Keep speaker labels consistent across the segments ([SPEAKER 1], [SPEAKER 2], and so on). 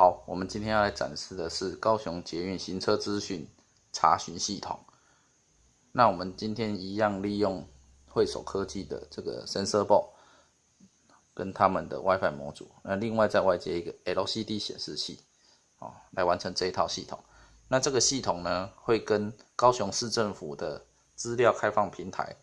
[SPEAKER 1] 好，我们今天要来展示的是高雄捷运行车资讯查询系统。那我们今天一样利用汇手科技的这个 Sensor Board 跟他们的 WiFi 模组，那另外再外接一个 LCD 显示器，哦，来完成这一套系统。那这个系统呢，会跟高雄市政府的资料开放平台，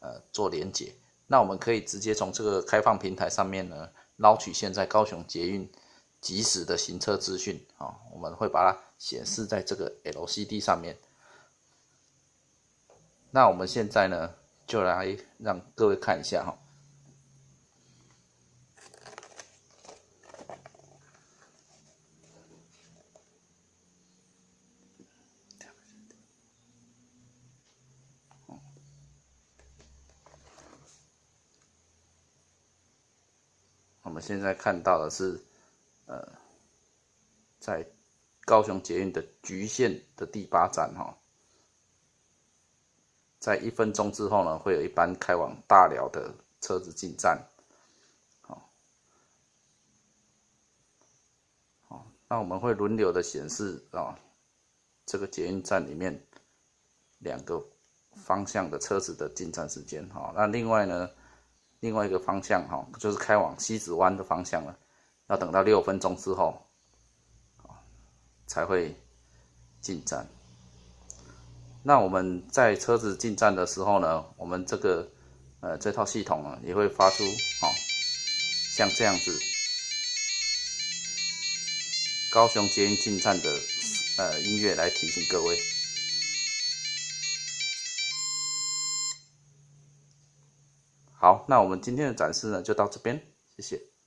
[SPEAKER 1] 呃，做连接。那我们可以直接从这个开放平台上面呢，捞取现在高雄捷运即时的行车资讯啊，我们会把它显示在这个 LCD 上面。那我们现在呢，就来让各位看一下哈。我们现在看到的是，呃，在高雄捷运的局限的第八站哈，在一分钟之后呢，会有一班开往大寮的车子进站，好，好，那我们会轮流的显示啊，这个捷运站里面两个方向的车子的进站时间哈，那另外呢？另外一个方向哈，就是开往西子湾的方向了，要等到六分钟之后，才会进站。那我们在车子进站的时候呢，我们这个呃这套系统呢也会发出哦，像这样子高雄捷运进站的呃音乐来提醒各位。好，那我们今天的展示呢，就到这边，谢谢。